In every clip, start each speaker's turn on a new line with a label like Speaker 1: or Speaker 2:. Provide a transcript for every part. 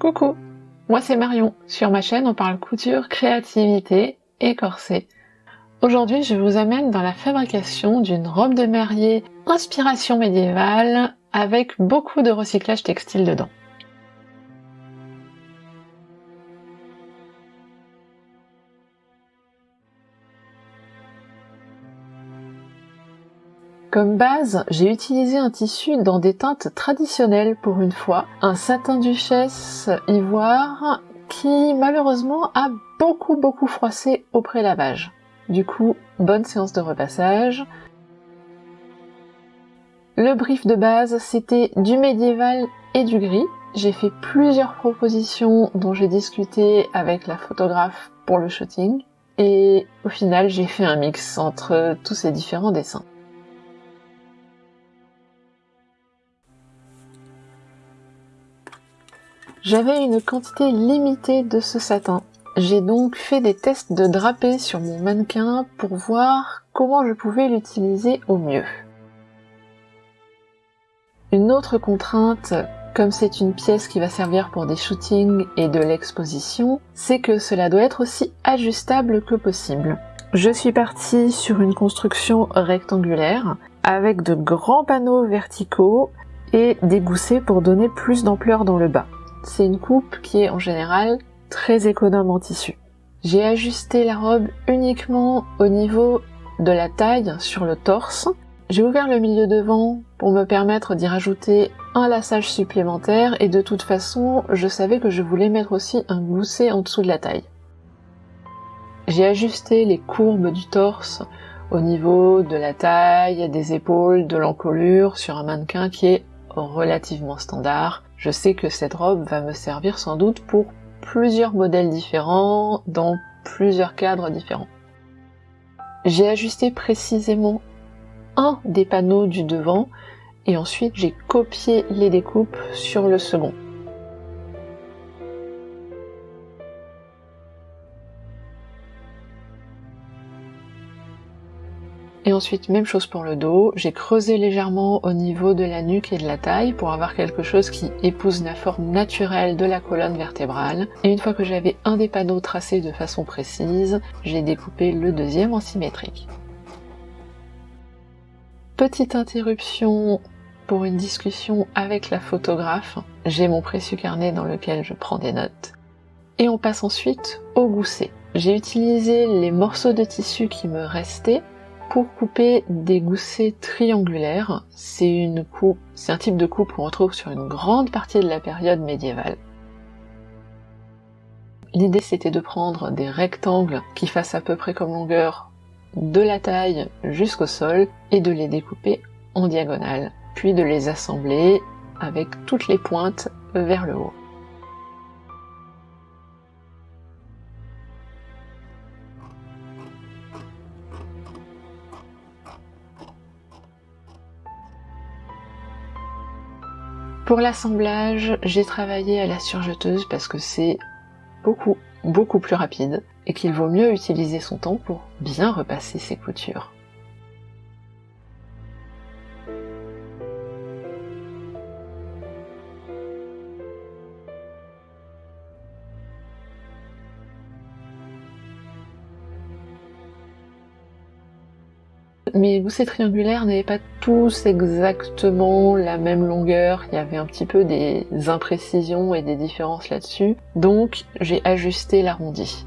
Speaker 1: Coucou, moi c'est Marion. Sur ma chaîne, on parle couture, créativité et corset. Aujourd'hui, je vous amène dans la fabrication d'une robe de mariée inspiration médiévale avec beaucoup de recyclage textile dedans. Comme base, j'ai utilisé un tissu dans des teintes traditionnelles pour une fois, un satin duchesse ivoire qui malheureusement a beaucoup beaucoup froissé au pré-lavage. Du coup, bonne séance de repassage. Le brief de base, c'était du médiéval et du gris. J'ai fait plusieurs propositions dont j'ai discuté avec la photographe pour le shooting. Et au final, j'ai fait un mix entre tous ces différents dessins. J'avais une quantité limitée de ce satin. J'ai donc fait des tests de drapé sur mon mannequin pour voir comment je pouvais l'utiliser au mieux. Une autre contrainte, comme c'est une pièce qui va servir pour des shootings et de l'exposition, c'est que cela doit être aussi ajustable que possible. Je suis partie sur une construction rectangulaire avec de grands panneaux verticaux et des goussets pour donner plus d'ampleur dans le bas c'est une coupe qui est en général très économe en tissu. J'ai ajusté la robe uniquement au niveau de la taille sur le torse. J'ai ouvert le milieu devant pour me permettre d'y rajouter un lassage supplémentaire et de toute façon je savais que je voulais mettre aussi un gousset en dessous de la taille. J'ai ajusté les courbes du torse au niveau de la taille, des épaules, de l'encolure sur un mannequin qui est relativement standard. Je sais que cette robe va me servir sans doute pour plusieurs modèles différents, dans plusieurs cadres différents. J'ai ajusté précisément un des panneaux du devant et ensuite j'ai copié les découpes sur le second. Et ensuite, même chose pour le dos, j'ai creusé légèrement au niveau de la nuque et de la taille pour avoir quelque chose qui épouse la forme naturelle de la colonne vertébrale. Et une fois que j'avais un des panneaux tracés de façon précise, j'ai découpé le deuxième en symétrique. Petite interruption pour une discussion avec la photographe. J'ai mon précieux carnet dans lequel je prends des notes. Et on passe ensuite au gousset. J'ai utilisé les morceaux de tissu qui me restaient pour couper des goussets triangulaires. C'est un type de coupe qu'on retrouve sur une grande partie de la période médiévale. L'idée c'était de prendre des rectangles qui fassent à peu près comme longueur de la taille jusqu'au sol et de les découper en diagonale, puis de les assembler avec toutes les pointes vers le haut. Pour l'assemblage, j'ai travaillé à la surjeteuse parce que c'est beaucoup, beaucoup plus rapide et qu'il vaut mieux utiliser son temps pour bien repasser ses coutures. Mes goussets triangulaires n'avaient pas tous exactement la même longueur, il y avait un petit peu des imprécisions et des différences là-dessus, donc j'ai ajusté l'arrondi.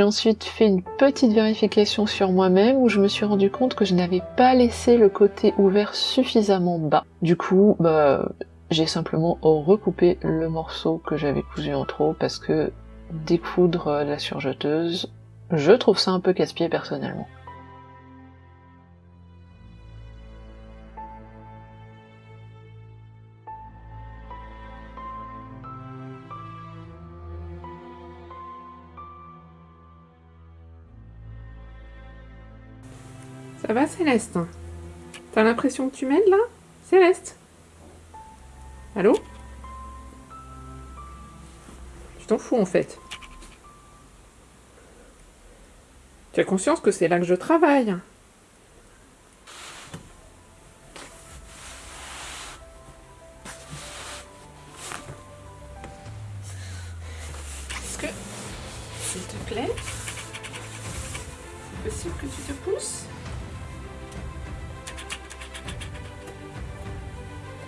Speaker 1: J'ai ensuite fait une petite vérification sur moi-même où je me suis rendu compte que je n'avais pas laissé le côté ouvert suffisamment bas. Du coup, bah, j'ai simplement recoupé le morceau que j'avais cousu en trop parce que découdre la surjeteuse, je trouve ça un peu casse-pied personnellement.
Speaker 2: Ça va Céleste. T'as l'impression que tu m'aides là? Céleste? Allô? Tu t'en fous en fait. Tu as conscience que c'est là que je travaille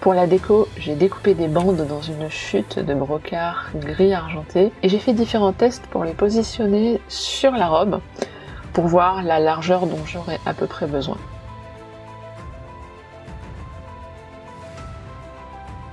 Speaker 1: Pour la déco, j'ai découpé des bandes dans une chute de brocart gris argenté et j'ai fait différents tests pour les positionner sur la robe pour voir la largeur dont j'aurais à peu près besoin.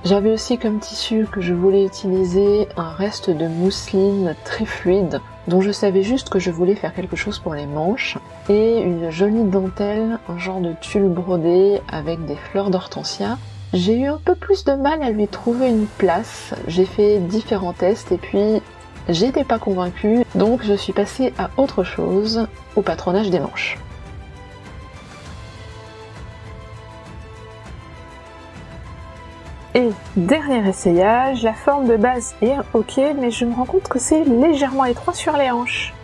Speaker 1: J'avais aussi comme tissu que je voulais utiliser un reste de mousseline très fluide dont je savais juste que je voulais faire quelque chose pour les manches et une jolie dentelle, un genre de tulle brodé avec des fleurs d'hortensia j'ai eu un peu plus de mal à lui trouver une place. J'ai fait différents tests et puis j'étais pas convaincue, donc je suis passée à autre chose, au patronage des manches. Et dernier essayage, la forme de base est ok, mais je me rends compte que c'est légèrement étroit sur les hanches.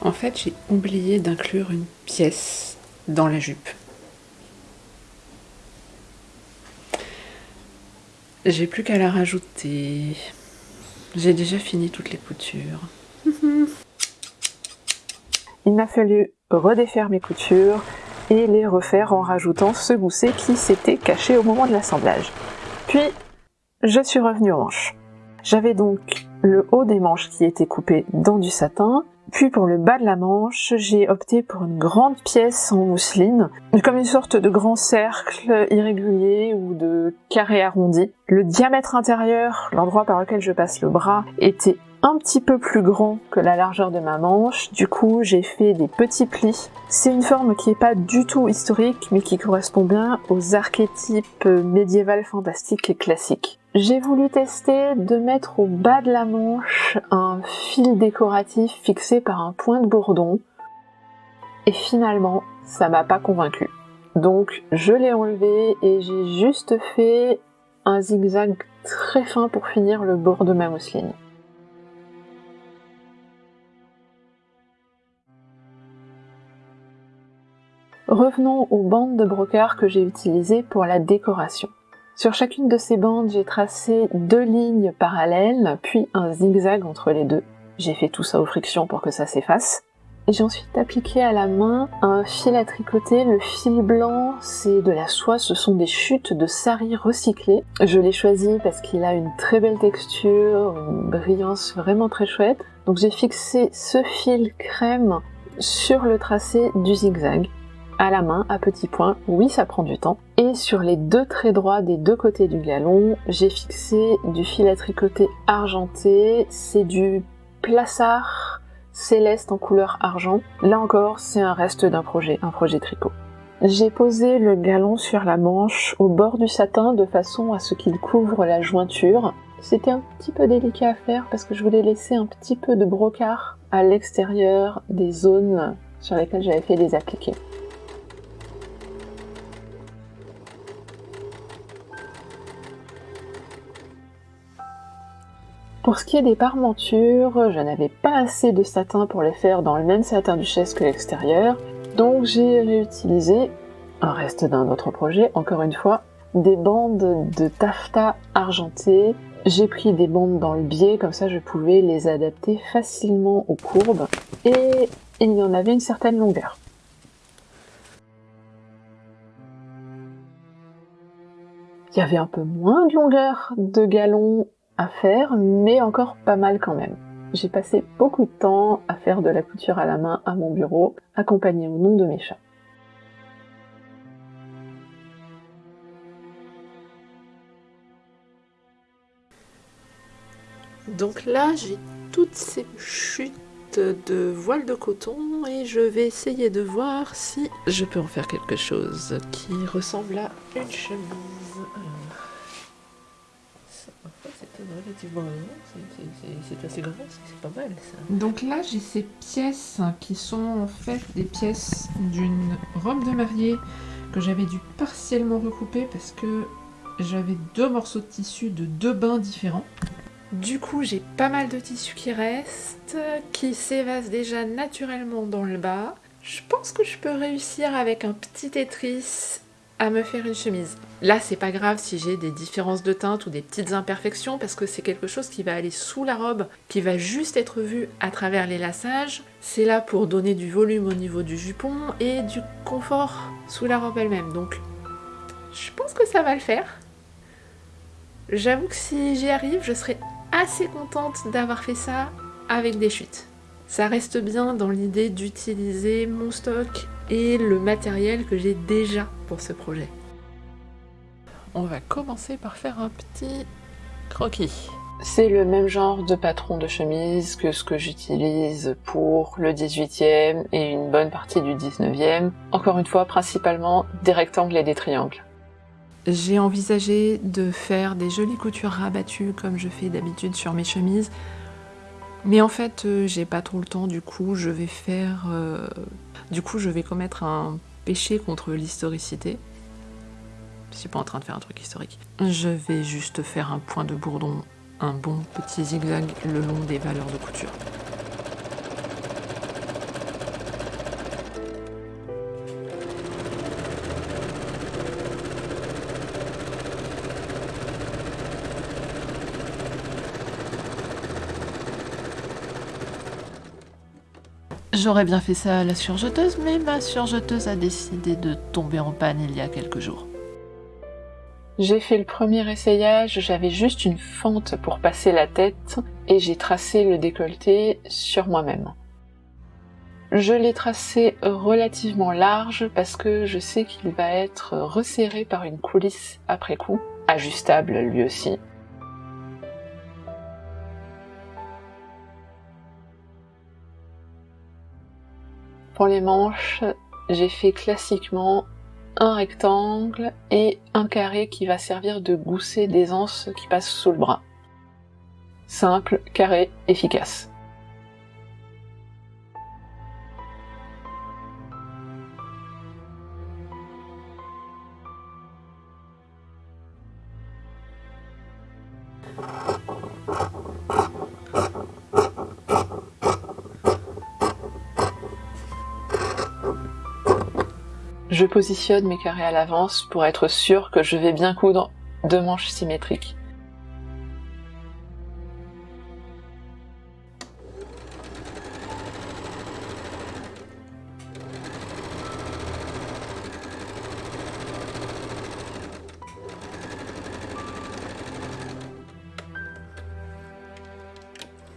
Speaker 2: En fait, j'ai oublié d'inclure une pièce dans la jupe. J'ai plus qu'à la rajouter. J'ai déjà fini toutes les coutures.
Speaker 1: Il m'a fallu redéfaire mes coutures et les refaire en rajoutant ce gousset qui s'était caché au moment de l'assemblage. Puis, je suis revenue aux manches. J'avais donc le haut des manches qui était coupé dans du satin, puis pour le bas de la manche, j'ai opté pour une grande pièce en mousseline, comme une sorte de grand cercle irrégulier ou de carré arrondi. Le diamètre intérieur, l'endroit par lequel je passe le bras, était un petit peu plus grand que la largeur de ma manche, du coup j'ai fait des petits plis. C'est une forme qui est pas du tout historique mais qui correspond bien aux archétypes médiéval fantastiques et classiques. J'ai voulu tester de mettre au bas de la manche un fil décoratif fixé par un point de bourdon et finalement ça m'a pas convaincu. Donc je l'ai enlevé et j'ai juste fait un zigzag très fin pour finir le bord de ma mousseline. Revenons aux bandes de brocart que j'ai utilisées pour la décoration. Sur chacune de ces bandes, j'ai tracé deux lignes parallèles, puis un zigzag entre les deux. J'ai fait tout ça aux frictions pour que ça s'efface. J'ai ensuite appliqué à la main un fil à tricoter. Le fil blanc, c'est de la soie, ce sont des chutes de sari recyclées. Je l'ai choisi parce qu'il a une très belle texture, une brillance vraiment très chouette. Donc j'ai fixé ce fil crème sur le tracé du zigzag à la main, à petits points, oui ça prend du temps. Et sur les deux traits droits des deux côtés du galon, j'ai fixé du fil à tricoter argenté, c'est du plassard céleste en couleur argent. Là encore, c'est un reste d'un projet, un projet tricot. J'ai posé le galon sur la manche au bord du satin de façon à ce qu'il couvre la jointure. C'était un petit peu délicat à faire parce que je voulais laisser un petit peu de brocart à l'extérieur des zones sur lesquelles j'avais fait des appliqués. Pour ce qui est des parmentures, je n'avais pas assez de satin pour les faire dans le même satin duchesse que l'extérieur, donc j'ai réutilisé un reste d'un autre projet, encore une fois, des bandes de taffetas argenté. J'ai pris des bandes dans le biais, comme ça je pouvais les adapter facilement aux courbes, et il y en avait une certaine longueur. Il y avait un peu moins de longueur de galon à faire, mais encore pas mal quand même. J'ai passé beaucoup de temps à faire de la couture à la main à mon bureau, accompagné au nom de mes chats.
Speaker 2: Donc là, j'ai toutes ces chutes de voile de coton et je vais essayer de voir si je peux en faire quelque chose qui ressemble à une chemise relativement c'est assez grand, c'est pas mal ça. Donc là j'ai ces pièces qui sont en fait des pièces d'une robe de mariée que j'avais dû partiellement recouper parce que j'avais deux morceaux de tissu de deux bains différents. Du coup, j'ai pas mal de tissu qui reste, qui s'évase déjà naturellement dans le bas. Je pense que je peux réussir avec un petit Tetris me faire une chemise. Là, c'est pas grave si j'ai des différences de teinte ou des petites imperfections parce que c'est quelque chose qui va aller sous la robe, qui va juste être vu à travers les lassages. C'est là pour donner du volume au niveau du jupon et du confort sous la robe elle-même. Donc, je pense que ça va le faire. J'avoue que si j'y arrive, je serai assez contente d'avoir fait ça avec des chutes. Ça reste bien dans l'idée d'utiliser mon stock et le matériel que j'ai déjà pour ce projet. On va commencer par faire un petit croquis.
Speaker 1: C'est le même genre de patron de chemise que ce que j'utilise pour le 18e et une bonne partie du 19e. Encore une fois, principalement des rectangles et des triangles.
Speaker 2: J'ai envisagé de faire des jolies coutures rabattues comme je fais d'habitude sur mes chemises. Mais en fait, euh, j'ai pas trop le temps, du coup, je vais faire. Euh, du coup, je vais commettre un péché contre l'historicité. Je suis pas en train de faire un truc historique. Je vais juste faire un point de bourdon, un bon petit zigzag le long des valeurs de couture. J'aurais bien fait ça à la surjeteuse, mais ma surjeteuse a décidé de tomber en panne il y a quelques jours.
Speaker 1: J'ai fait le premier essayage, j'avais juste une fente pour passer la tête et j'ai tracé le décolleté sur moi-même. Je l'ai tracé relativement large parce que je sais qu'il va être resserré par une coulisse après coup, ajustable lui aussi. Les manches, j'ai fait classiquement un rectangle et un carré qui va servir de gousset d'aisance qui passe sous le bras. Simple, carré, efficace. Je positionne mes carrés à l'avance pour être sûr que je vais bien coudre deux manches symétriques.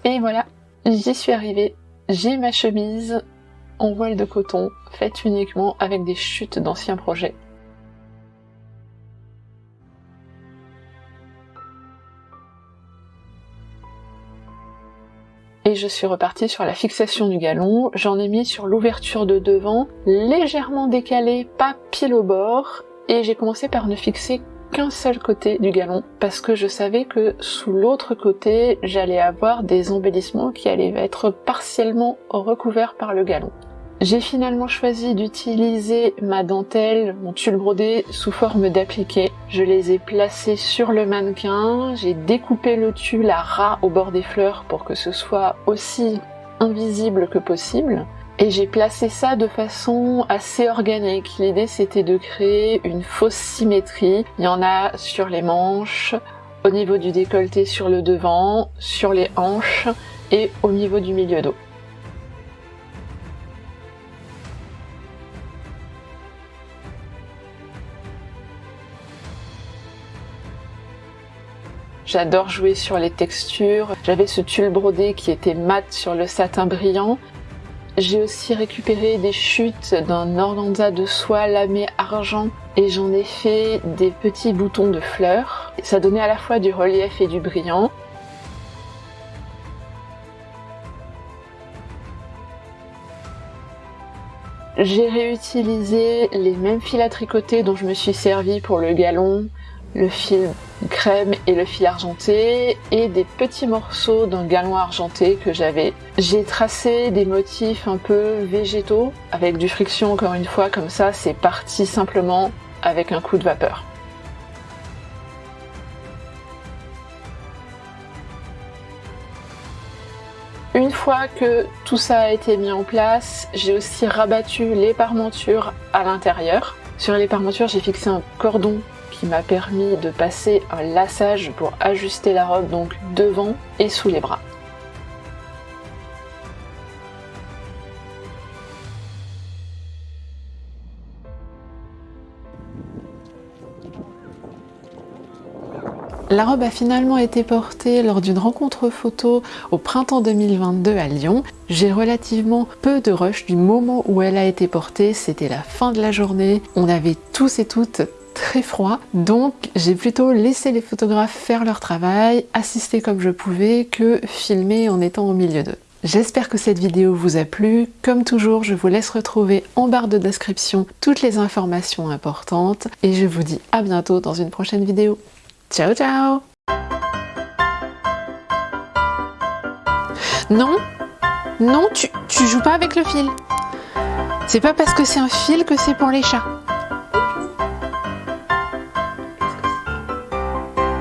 Speaker 1: Et voilà, j'y suis arrivée. J'ai ma chemise en voile de coton, faite uniquement avec des chutes d'anciens projets. Et je suis repartie sur la fixation du galon, j'en ai mis sur l'ouverture de devant, légèrement décalée, pas pile au bord, et j'ai commencé par ne fixer qu'un seul côté du galon parce que je savais que sous l'autre côté j'allais avoir des embellissements qui allaient être partiellement recouverts par le galon. J'ai finalement choisi d'utiliser ma dentelle, mon tulle brodé sous forme d'appliqué. Je les ai placés sur le mannequin, j'ai découpé le tulle à ras au bord des fleurs pour que ce soit aussi invisible que possible. Et j'ai placé ça de façon assez organique. L'idée c'était de créer une fausse symétrie. Il y en a sur les manches, au niveau du décolleté sur le devant, sur les hanches et au niveau du milieu dos. J'adore jouer sur les textures. J'avais ce tulle brodé qui était mat sur le satin brillant. J'ai aussi récupéré des chutes d'un organza de soie lamé argent et j'en ai fait des petits boutons de fleurs. Ça donnait à la fois du relief et du brillant. J'ai réutilisé les mêmes fils à tricoter dont je me suis servi pour le galon, le fil crème et le fil argenté et des petits morceaux d'un galon argenté que j'avais. J'ai tracé des motifs un peu végétaux avec du friction encore une fois comme ça c'est parti simplement avec un coup de vapeur. Une fois que tout ça a été mis en place, j'ai aussi rabattu les parmentures à l'intérieur. Sur les parmentures, j'ai fixé un cordon qui m'a permis de passer un lassage pour ajuster la robe donc devant et sous les bras. La robe a finalement été portée lors d'une rencontre photo au printemps 2022 à Lyon. J'ai relativement peu de rush du moment où elle a été portée, c'était la fin de la journée. On avait tous et toutes très froid, donc j'ai plutôt laissé les photographes faire leur travail, assister comme je pouvais, que filmer en étant au milieu d'eux. J'espère que cette vidéo vous a plu. Comme toujours, je vous laisse retrouver en barre de description toutes les informations importantes et je vous dis à bientôt dans une prochaine vidéo. Ciao ciao Non, non, tu, tu joues pas avec le fil. C'est pas parce que c'est un fil que c'est pour les chats.